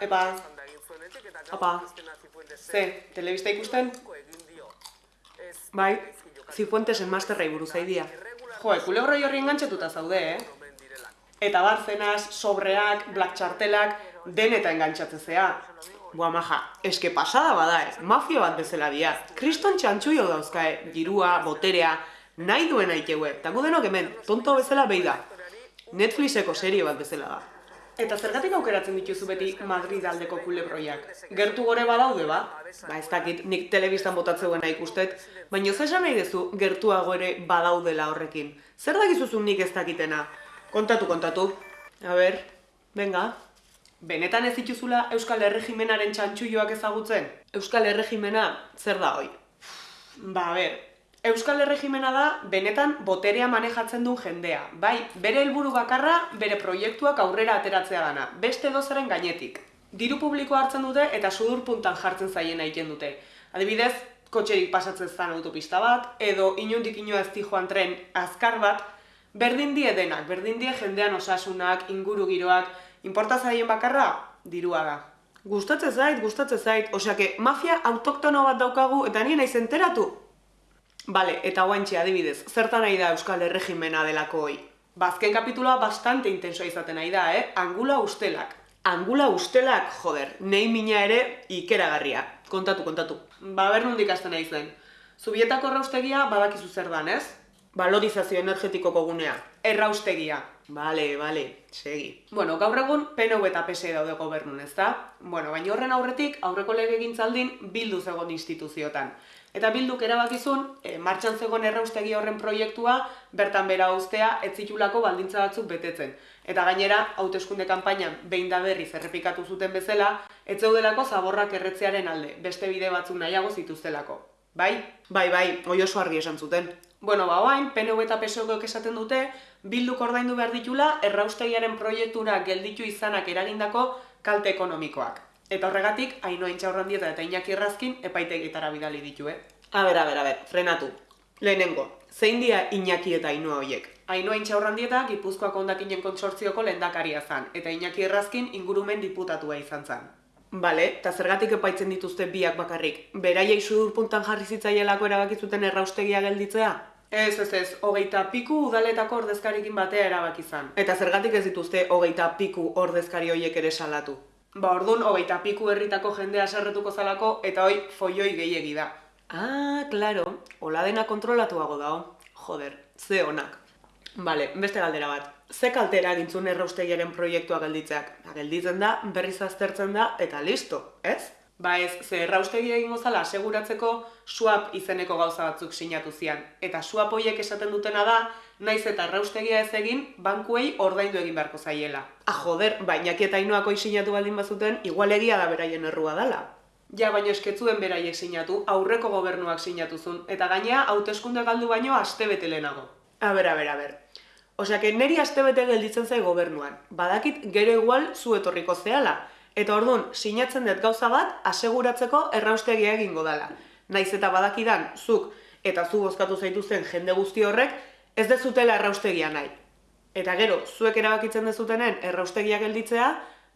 Epa. Apa. Ze, telebista ikusten? Bai, Zifuentesen masterrei buruz aidia. Jo, kulebroi horri engantzatuta zaude, eh? Eta barzenaz, sobreak, black txartelak, den eta engantzatze Boa maja, eske pasada bada ez, mafia bat bezala dia. Kriston txantxuio dauzka, eh? girua, boterea, nahi duen aiteue. Eta gu denok hemen, tonto bezala behi da. Netflixeko serie bat bezala da. Eta zergatik aukeratzen dituzu beti Madrid aldeko kulebroiak? Gertu gore badaude, ba? Ba, ez dakit, nik telebistan botatzeuena ikustet, baina ez esan nahi dezu gertuago ere badaudela horrekin. Zer dakizuzun nik ez dakitena? Kontatu, kontatu. A ber, venga. Benetan ez dituzula Euskal Herregimenaren txantxuioak ezagutzen? Euskal Herregimena zer da hoi? Ba, a ber, Euskal Herregimena da benetan boterea manejatzen duen jendea. Bai, bere helburu bakarra, bere proiektuak aurrera ateratzea dana, beste dozaren gainetik. Diru publiko hartzen dute eta sudur puntan jartzen zaien egiten dute. Adibidez, kotxerik pasatzen zan autopista bat, edo inundik inoa ez joan tren azkar bat, berdin die denak, berdin die jendean osasunak, inguru giroak, Importa zaien bakarra, dirua da. Gustatzen zait, gustatzen zait, oseake, mafia autoktono bat daukagu eta nien naiz enteratu? Bale, eta guantxe adibidez, zertan nahi da Euskal Herregimena delako hoi? Bazken kapituloa bastante intensoa izaten nahi da, eh? Angula ustelak. Angula ustelak, joder, nei mina ere ikeragarria. Kontatu, kontatu. Ba, ber nondik hasten nahi zen. Zubietako erraustegia badakizu zer dan, ez? Valorizazio energetikoko gunea. Erraustegia. Bale, bale, segi. Bueno, gaur egun PNV eta PSE daude gobernun, ezta? Bueno, baina horren aurretik, aurreko lege gintzaldin bildu zegoen instituziotan. Eta bilduk erabakizun, e, martxan zegoen erraustegi horren proiektua, bertan bera ustea, ez zitulako baldintza batzuk betetzen. Eta gainera, hauteskunde kanpainan behin da berriz errepikatu zuten bezala, ez zeudelako zaborrak erretzearen alde, beste bide batzuk nahiago zituztelako. Bai? Bai, bai, oi oso argi esan zuten. Bueno, ba, oain, PNV eta PSOEkoek esaten dute, bilduk ordaindu behar ditula, erraustegiaren proiektura gelditu izanak eragindako kalte ekonomikoak. Eta horregatik, haino intxaurrandieta eta inaki errazkin epaitegitara bidali ditu, eh? A ber, a frenatu. Lehenengo, zein dia inaki eta hainoa hoiek? Hainoa intxaurrandieta Gipuzkoak ondakinen kontsortzioko lehendakaria zan, eta inaki errazkin ingurumen diputatua izan zan. Bale, eta zergatik epaitzen dituzte biak bakarrik? Beraiei sudur puntan jarri zitzaielako erabakizuten erraustegia gelditzea? Ez, ez, ez, hogeita piku udaletako ordezkarikin batea erabaki izan. Eta zergatik ez dituzte hogeita piku ordezkari hoiek ere salatu? Ba, orduan, hogeita piku herritako jendea sarretuko zalako, eta hoi foioi gehiegi da. Ah, claro, hola dena kontrolatuago dao. Joder, ze honak. Bale, beste galdera bat ze kaltera gintzun erraustegiaren proiektua gelditzeak? Ba, gelditzen da, berriz aztertzen da, eta listo, ez? Ba ez, ze erraustegia egingo zala aseguratzeko swap izeneko gauza batzuk sinatu zian. Eta swap hoiek esaten dutena da, naiz eta erraustegia ez egin, bankuei ordaindu egin beharko zaiela. Ah, joder, baina eta inoako sinatu baldin bazuten, igual egia da beraien errua dala. Ja, baina esketzuen beraiek sinatu, aurreko gobernuak sinatuzun, eta gainea hauteskunde galdu baino aste bete lehenago. A ber, a ber, a ber. Osea, que neri astebete gelditzen zai gobernuan. Badakit gero igual zu etorriko zehala. Eta orduan, sinatzen dut gauza bat, aseguratzeko erraustegia egingo dela. Naiz eta badakidan, zuk eta zu bozkatu zaituzen jende guzti horrek, ez dezutela erraustegia nahi. Eta gero, zuek erabakitzen dezutenen erraustegia gelditzea,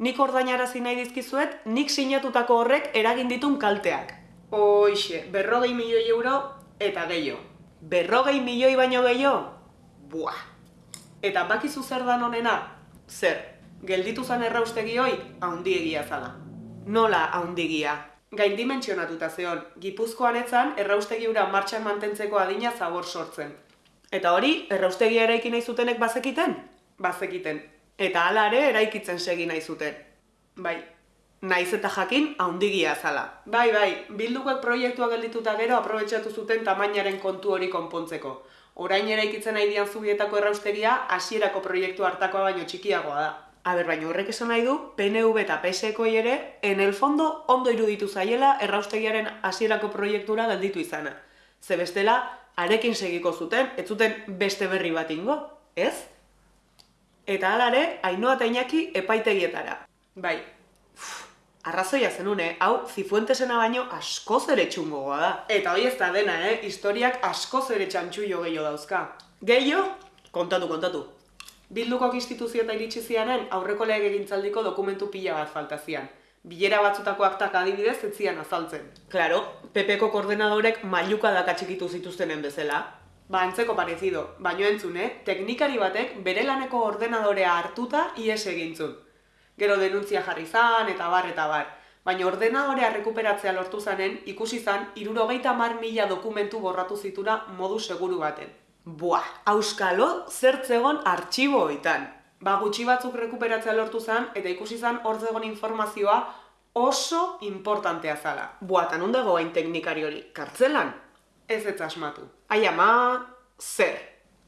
nik ordainarazi nahi dizkizuet, nik sinatutako horrek eragin ditun kalteak. Hoixe, berrogei milioi euro eta gehiago. Berrogei milioi baino gehiago? Buah! Eta bakizu zer da honena? Zer, gelditu zan erraustegi hoi, haundiegia zala. Nola haundigia? Gain dimentsionatuta zeon, gipuzkoan etzan erraustegi ura martxan mantentzeko adina zabor sortzen. Eta hori, erraustegia eraiki nahi zutenek bazekiten? Bazekiten. Eta hala ere eraikitzen segi nahi zuten. Bai, naiz eta jakin haundigia zala. Bai, bai, bildukoek proiektua geldituta gero aprobetsatu zuten tamainaren kontu hori konpontzeko orain eraikitzen nahi dian zubietako erraustegia hasierako proiektu hartakoa baino txikiagoa da. Aber, baina horrek esan nahi du, PNV eta PSeko ere, en el fondo ondo iruditu zaiela erraustegiaren hasierako proiektura gelditu izana. Ze bestela, arekin segiko zuten, ez zuten beste berri bat ingo, ez? Eta alare, hainoa eta inaki epaitegietara. Bai, Arrazoia zenun, eh? Hau, zifuentesena baino askoz ere txungoa da. Eta hoi ez da dena, eh? Historiak askoz ere txantxuio gehiago dauzka. Gehiago? Kontatu, kontatu. Bildukok instituzio eta iritsi zianen aurreko lege egintzaldiko dokumentu pila bat falta zian. Bilera batzutako aktak adibidez ez zian azaltzen. Claro, PPko koordenadorek mailuka dakatxikitu zituztenen bezala. Ba, antzeko parezido, baino entzune, teknikari batek bere laneko ordenadorea hartuta ies egintzun. Gero denuntzia jarri zan, eta bar, eta bar. Baina ordenadorea rekuperatzea lortu zanen, ikusi zan, irurogeita mar mila dokumentu borratu zitura modu seguru baten. Buah, auskalo zertzegon artxibo oitan. Ba, gutxi batzuk rekuperatzea lortu zan, eta ikusi zan hor zegoen informazioa oso importantea zala. Buah, tan dago hain teknikari hori, kartzelan? Ez ez asmatu. Ai ama, zer?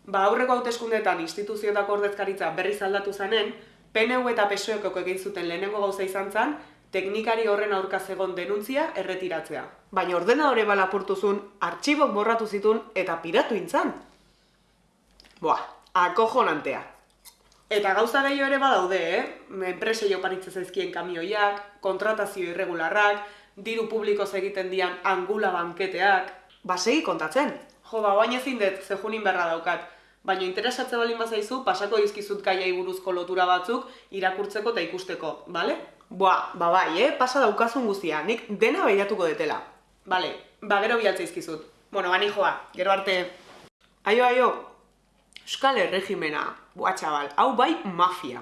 Ba, aurreko hauteskundeetan instituzioetako ordezkaritza berriz aldatu zanen, PNU eta PSOEko egin zuten lehenengo gauza izan zan, teknikari horren aurka zegon denuntzia erretiratzea. Baina ordenadore balapurtuzun, artxibok borratu zitun eta piratu intzan. Boa, akojonantea. Eta gauza gehiago ere badaude, eh? Enpresei oparitze zaizkien kamioiak, kontratazio irregularrak, diru publiko egiten dian angula banketeak... Ba, segi kontatzen. Jo, ba, baina ezin dut, zehunin berra daukat. Baina interesatze balin bazaizu, pasako izkizut kaiai buruzko lotura batzuk irakurtzeko eta ikusteko, bale? Boa, ba bai, eh? Pasa daukazun guztia, nik dena behiratuko detela. Bale, ba gero bialtza izkizut. Bueno, bani joa, gero arte. Aio, aio, Euskal Erregimena, boa txabal, hau bai mafia.